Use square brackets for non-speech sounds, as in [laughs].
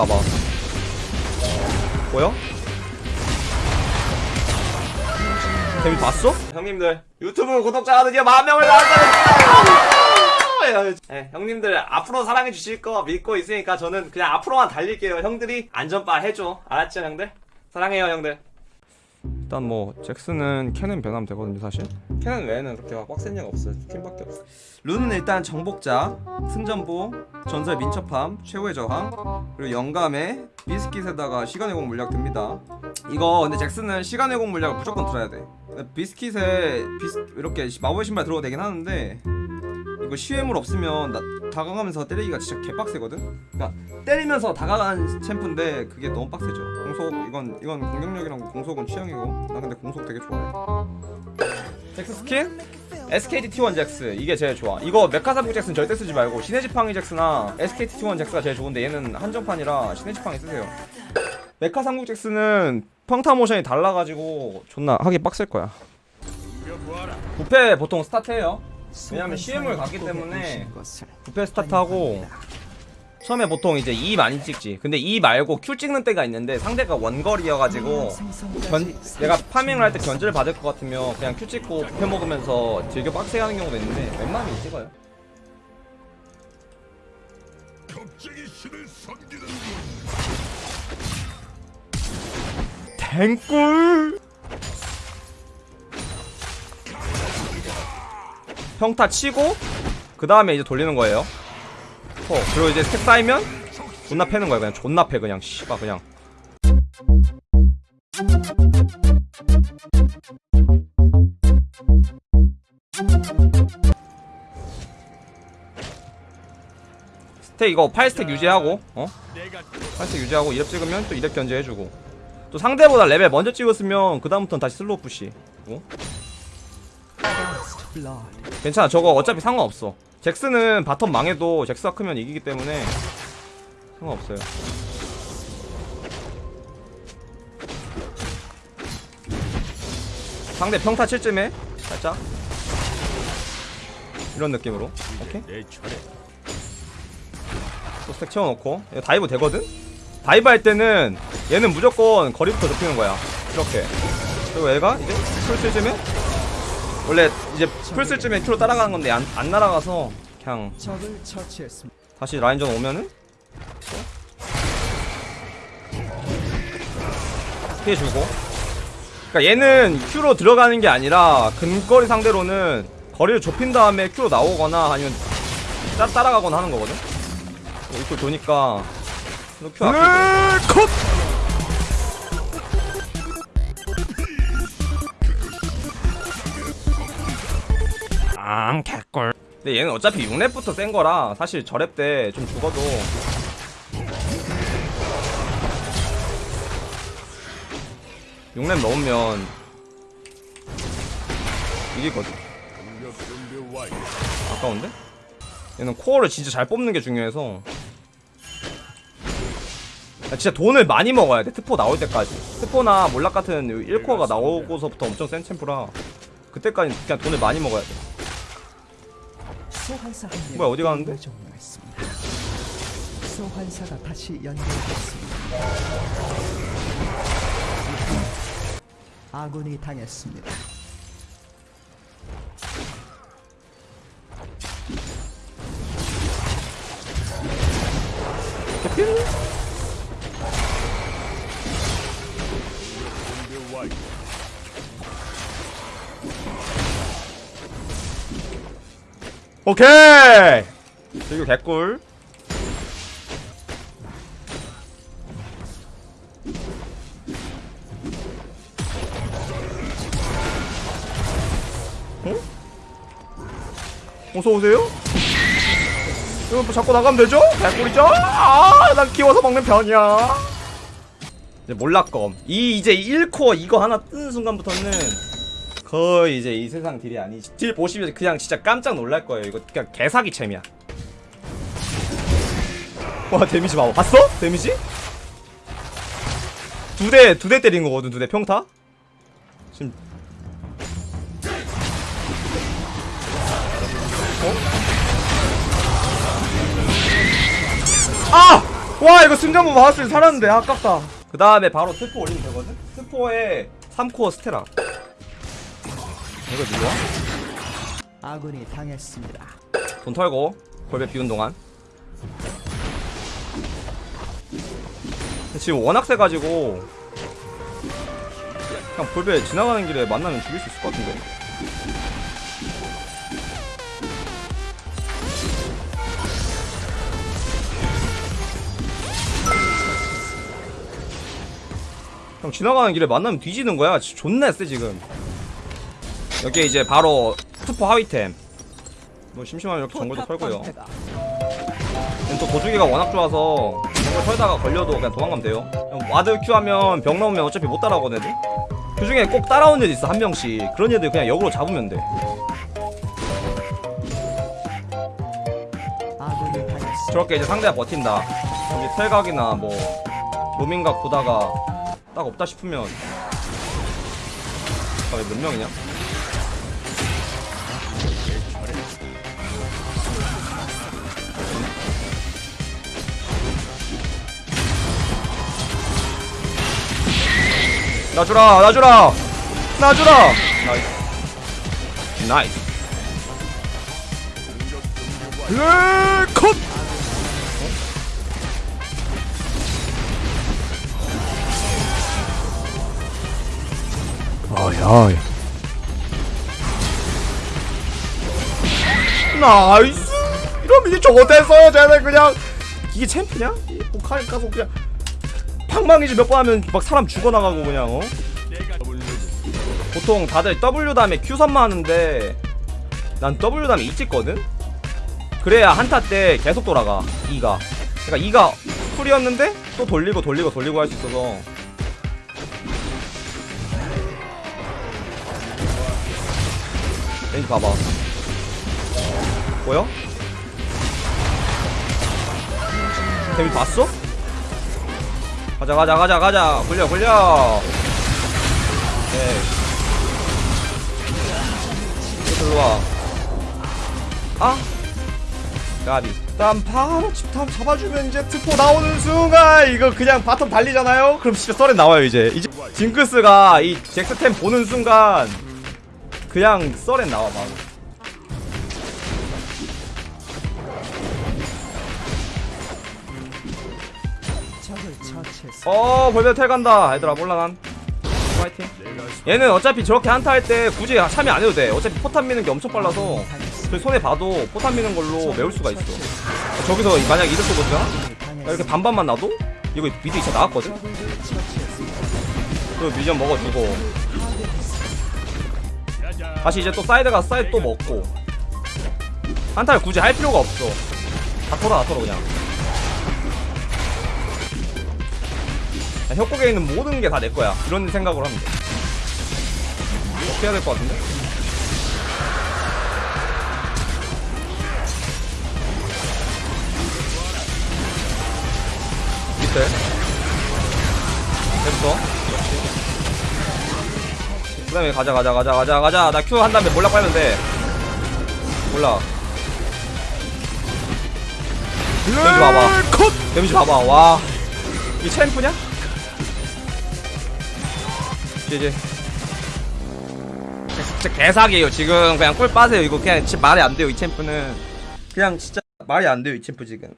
맞을까봐 뭐야? 재미 봤어? 형님들 유튜브 구독자가 드디어 만 명을 나왔다는 네, 형님들 앞으로 사랑해 주실 거 믿고 있으니까 저는 그냥 앞으로만 달릴게요 형들이 안전바 해줘 알았죠 형들? 사랑해요 형들 일단 뭐 잭스는 캐는 변하면 되거든요 사실. 캐는 외에는 그렇게 막 빡센 얘가 없어요. 팀밖에 없어 룬은 일단 정복자 승전보 전설 민첩함 최후의 저항 그리고 영감에 비스킷에다가 시간의 공 물약 듭니다. 이거 근데 잭스는 시간의 공 물약을 무조건 들어야 돼. 비스킷에 비스, 이렇게 마법의 신발 들어도 되긴 하는데 이거 시외물 없으면 나, 다가가면서 때리기가 진짜 개빡세거든? 그러니까 때리면서 다가가는 챔프인데 그게 너무 빡세죠. 공속 이건 이건 공격력이랑 공속은 취향이고 나 근데 공속 되게 좋아해. 잭스 스킨? SKT T1 잭스 이게 제일 좋아. 이거 메카 삼국 잭스는 절대 쓰지 말고 신의 지팡이 잭스나 SKT T1 잭스가 제일 좋은데 얘는 한정판이라 신의 지팡이 쓰세요. 메카 삼국 잭스는 평타 모션이 달라가지고 존나 하기 빡셀 거야. 부패 보통 스타트해요. 왜냐면 CM을 갔기 때문에 부패 스타트하고 처음에 보통 이제 E 많이 찍지. 근데 E 말고 Q 찍는 때가 있는데 상대가 원거리여가지고 견, 내가 파밍을 할 때 견제를 받을 것 같으면 그냥 Q 찍고 부패 먹으면서 즐겨 빡세게 하는 경우도 있는데 웬만하면 찍어요. 댕꿀! 평타 치고 그 다음에 이제 돌리는 거예요 어, 그리고 이제 스택 쌓이면 존나 패는 거야. 그냥 존나 패 그냥. 씨발 그냥. 스택 이거 8스택 유지하고 어? 8스택 유지하고 2렙 찍으면 또 2렙 견제해주고. 또 상대보다 레벨 먼저 찍었으면 그 다음부터는 다시 slow push 어? 괜찮아. 저거 어차피 상관없어 잭스는 bottom 망해도 잭스가 크면 이기기 때문에 상관없어요. 상대 평타 칠 쯤에? 살짝? 이런 느낌으로. 오케이. 또 스택 채워놓고. dive 되거든? dive 할 때는 얘는 무조건 거리부터 좁히는 거야. 이렇게. 그리고 얘가 이제 플 쓸쯤에 원래 이제 플 쓸 쯤에 Q로 따라가는 건데 안, 안 날아가서 그냥 적을 처치했습니다. 다시 라인전 오면은? 피해주고. 그니까 얘는 Q로 들어가는 게 아니라 근거리 상대로는 거리를 좁힌 다음에 Q로 나오거나 아니면 따, 따라가거나 하는 거거든? 이거 도니까. 너 Q 아끼고. 컷! 아 개꿀. 근데 얘는 어차피 6렙부터 센 거라 사실 저렙 때 좀 죽어도. 육렙 넣으면 이기거든. 아까운데? 얘는 코어를 진짜 잘 뽑는 게 중요해서. 야, 진짜 돈을 많이 먹어야 돼 트포 나올 때까지. 트포나 몰락 같은 1코어가 나오고서부터 엄청 센 챔프라 그때까지 그냥 돈을 많이 먹어야 돼. 뭐야, 어디 가는데? 종료했습니다. 소환사가 다시 연결됐습니다. 아군이 당했습니다. [laughs] 오케이 이거 개꿀 어? 어서오세요? 이거 뭐 자꾸 나가면 되죠? 개꿀이죠? 아, 난 키워서 먹는 편이야. 이제 몰락검. 이 이제 1코어 이거 하나 뜨는 순간부터는 거의 이제 이 세상 deal이 아니지. deal 보시면 그냥 진짜 깜짝 놀랄 거예요. 이거 그냥 개사기 챔이야. 와 데미지 봐봐. 봤어? 데미지? 두 대 두 대 때린 거거든. 두 대 평타. 지금 어? 아! 와 이거 승전보 받았으면 살았는데 아깝다 그 다음에 바로 트포 올리면 되거든 트포에 3코어 스테라 이거 누구야? 아군이 당했습니다. 돈 털고 골배 비운 동안 지금 워낙 세가지고 그냥 골배 지나가는 길에 만나면 죽일 수 있을 것 같은데 형 지나가는 길에 만나면 뒤지는 거야 지- 존나 세 지금 여기 이제 바로 트포 하위템. 뭐 심심하면 이렇게 정글도 털고요. 또 도주기가 워낙 좋아서 정글 털다가 걸려도 그냥 도망가면 돼요. ward Q 하면 벽 넘으면 어차피 못 따라오거든 애들. 그 중에 꼭 따라오는 애들 있어 한 명씩. 그런 애들 그냥 역으로 잡으면 돼. 당했습니다. 저렇게 이제 상대가 버틴다. 여기 텔각이나 뭐 로밍각 보다가 딱 없다 싶으면. 아몇 명이냐? 놔주라 놔주라 놔주라 나이스 나이스 컷 아야. 나이스. 이러면 이제 저거 됐어요. 쟤네 그냥 이게 챔프냐? 북한 가서 그냥 방망이질 몇번 하면 막 사람 죽어나가고 그냥 어? 보통 다들 W 다음에 Q 선마 하는데 난 W 다음에 E 찍거든? 그래야 한타 때 계속 돌아가 E가 그러니까 E가 풀이었는데 또 돌리고 돌리고 돌리고 할 수 있어서 렌즈 봐봐 보여? 데미 봤어? 가자 가자 가자 가자. 굴려 굴려. 네. 들어와. 아? 가비. 일단 바로 집탐 잡아주면 이제 트포 나오는 순간 이거 그냥 바텀 달리잖아요? 그럼 진짜 썰에 나와요 이제. 이제 징크스가 이 잭스템 보는 순간 그냥 썰에 나와 바로 어 벌써 텔 간다. 얘들아 몰라 난. 파이팅. 얘는 어차피 저렇게 한타 할 때 굳이 참여 안 해도 돼. 어차피 포탑 미는 게 엄청 빨라서 당했습니다. 그 손해 봐도 포탑 미는 걸로 메울 수가 있어. 저기서 만약 이득 쏘거든 이렇게 반반만 놔도 이거 미드 2차 나왔거든. 그 미전 먹어주고. 다시 이제 또 사이드 가서 사이드 또 먹고. 한타를 굳이 할 필요가 없어. 다 털어 다 털어 그냥 협곡에 있는 모든 게 다 내 거야. 이런 생각으로 하면 돼. 어떻게 해야 될 것 같은데? 밑에. 됐어. 그 다음에 가자 가자 가자 가자 가자. 나큐한 다음에 몰라 빨면 돼. 몰라. 데미지 봐봐. 데미지 봐봐. 와이 챔프냐? 이제 진짜 개사기에요. 지금 그냥 꿀 빠세요. 이거 그냥 말이 안 돼요 이 챔프는. 그냥 진짜 말이 안 돼요 이 챔프 지금